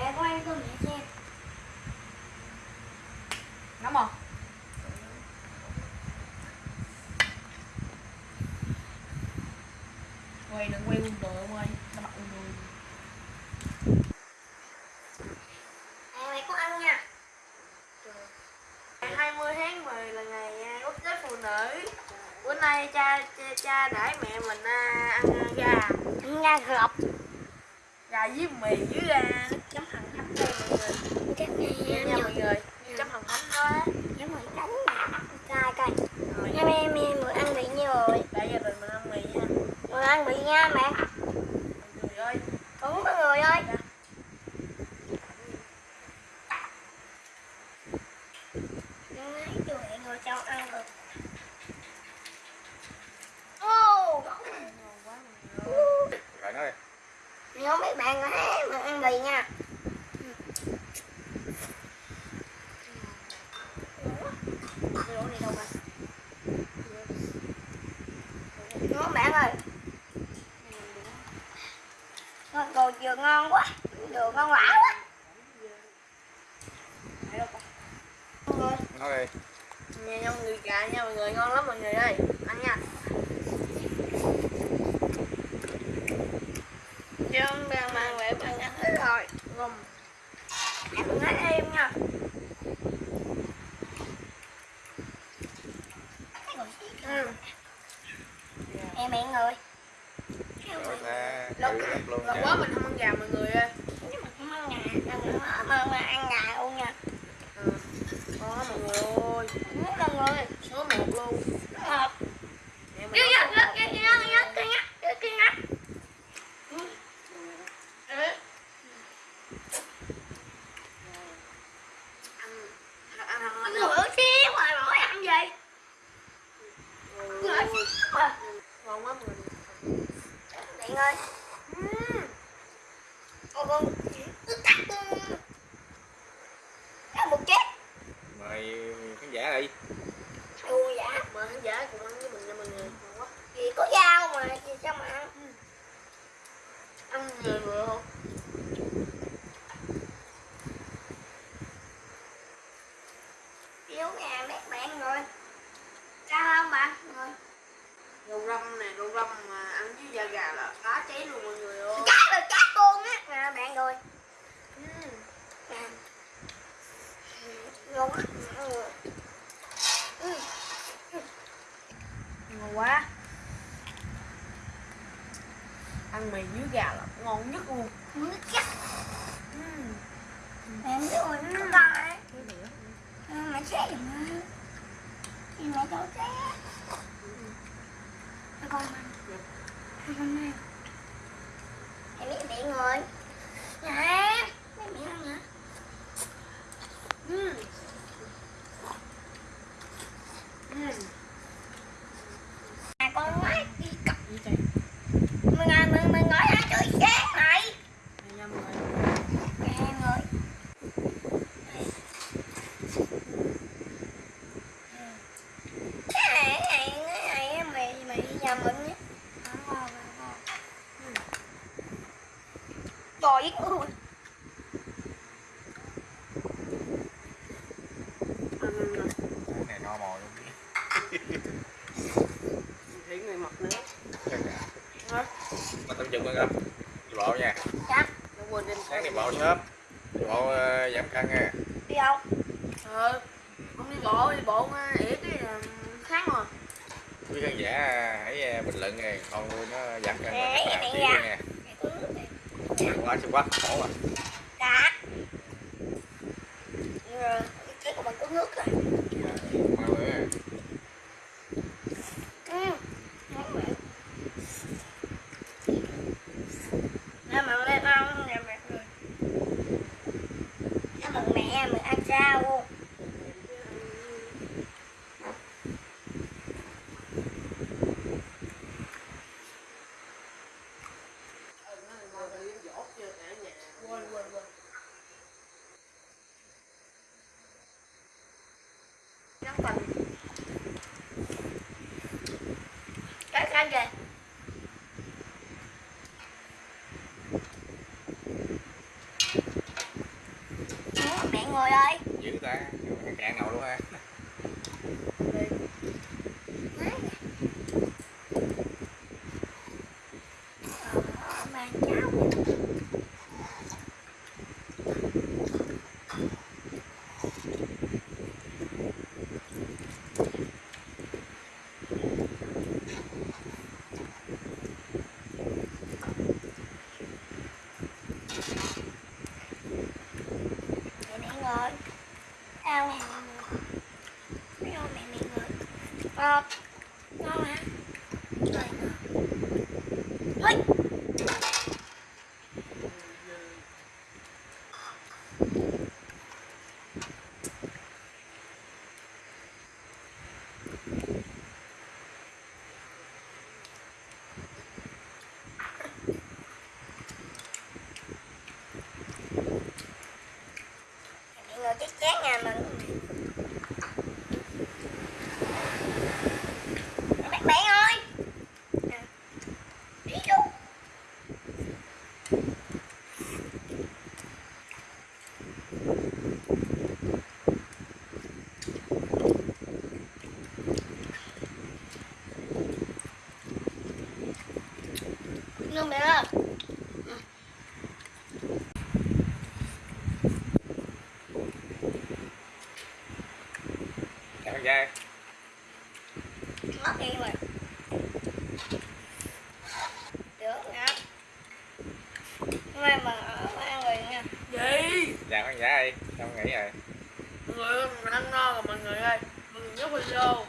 Mẹ có ăn cơm mẹ xem nóng không quay đừng quay quân đội ông ơi nó bắt quân đội mẹ có ăn nha. Ngày 20 tháng 10 là ngày à, quốc tế phụ nữ. Bữa nay cha cha, cha đãi mẹ mình à, ăn à, gà. Ăn ra gọt. Gà với mì với à, nước chấm hành thánh đây mọi người Chắc Nha. Nha mọi người chấm hành thánh đó á. Nhớ mày đánh nè Coi coi. Rồi, Nha mẹ mẹ mượn ăn bị nhiêu rồi. Gia đình mình ăn mì nha Mượn ăn bị nha mẹ Mọi người ơi Đúng mọi người ơi Nói cho mẹ ngồi cho ăn được Ô Ngon quá mọi người ơi. Rồi nói đi. Nhớ mấy bạn hả mượn ăn bì nha Cái lỗ này đâu rồi Nhớ bạn ơi. Ngon đồ vừa ngon quá. Đồ ngon quả quá. Mọi người Nói đi. Nha nha mọi người gà nha mọi người ngon lắm mọi người ơi. Ăn nha. Trương đang mang về bạn ăn hết rồi. Ngon Em nói em nha ừ. Miệng người. Nha. quá mình không ăn gà mọi người ơi. Nhưng mà không ăn gà có ăn ăn gà luôn nha ừ. Ngon lắm mọi người ơi Rất là người Số một luôn Ngọt Mẹ mình Cái nấu nhá, cái nhá, cái nhá, cái nhá, cái nhá, cái nhá ăn ăn ăn ăn Ngửa xíu mà nổi ăn gì Ngửa Ôi, xíu mà ngon quá mọi người Miệng ơi Ô con Cứ cắt Cắt một chết Mời khán giả đi. Ui dạ mời khán giả cùng ăn với mình nha mọi người ngon quá Gì có dao mà Gì sao mà ăn ăn người vừa không Yếu nhà mấy bạn rồi Sao không bạn Rồi răm nè rau răm mà ăn với da gà là phá cháy luôn mọi người ơi. Cá rồi cá con á. Nè bạn rồi Ngon Ừ. Ừ. ngon quá. Ăn mì với gà là ngon nhất luôn. Nước chắc. Ừ. Mẹ rồi nó lại Mẹ nó. Thì mẹ xé. Nó con ăn. Con ăn. Em biết bị rồi này Mẹ miệng ăn hả Ừ. Ừ. À con nói đi cặp Gì trời? Mừng à mừng mừng nói ra chơi xé này Đây nha mọi người. Em ơi Cái này cái này cái này mày mày nhà mình nhé Ăn. Cái này no mồi luôn. Thủy người mập nữa. Mà tâm chừng gặp. Đi bộ nha. Dạ Nó quên đem Sáng đi bộ sớm. Đi bộ ờ, giảm cân nha. đi đâu Ờ. Không đi bộ, đi bộ ờ, ỉa cái là khác mà. Quý khán giả hãy ờ, bình luận nè. Con nuôi nó giảm cân. Nè, chịu Quá chịu quá. Khổ à. Dạ Rồi, Cái của bạn có nước rồi dạ Mau nữa. Ừ Ngon vậy. Nè mà lên ăn nè mẹ ơi. Nè mừng mẹ mình ăn rau luôn Quên, quên, quên. Nhắn tình. Cái cái kìa. Ngồi ơi. Dữ ta ăn cạn ngồi luôn ha. Ờ, mang cháo mẹ mẹ ngồi Sao hả? mẹ ngồi mẹ mẹ ngồi Ờ, ngon hả? Rồi, ngon. Ôi, mẹ ngồi chết chán nhà mình mẹ mẹ ơi Nè, đi vô Luôn mẹ ơi con trai mất đi rồi. Được nha. Hôm nay mà ở ăn rồi nha. Gì? Chào con trai sao con nghỉ rồi? Mọi người mình ăn ngon rồi mọi người ơi. Mọi người nhớ video